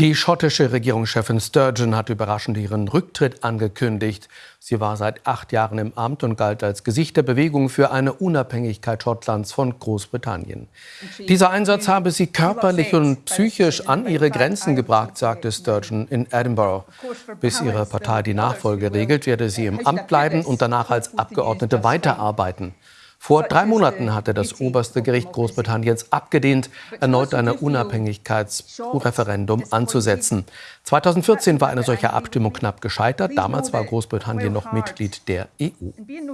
Die schottische Regierungschefin Sturgeon hat überraschend ihren Rücktritt angekündigt. Sie war seit acht Jahren im Amt und galt als Gesicht der Bewegung für eine Unabhängigkeit Schottlands von Großbritannien. Dieser Einsatz habe sie körperlich und psychisch an ihre Grenzen gebracht, sagte Sturgeon in Edinburgh. Bis ihre Partei die Nachfolge regelt, werde sie im Amt bleiben und danach als Abgeordnete weiterarbeiten. Vor drei Monaten hatte das oberste Gericht Großbritanniens abgelehnt, erneut ein Unabhängigkeitsreferendum anzusetzen. 2014 war eine solche Abstimmung knapp gescheitert. Damals war Großbritannien noch Mitglied der EU.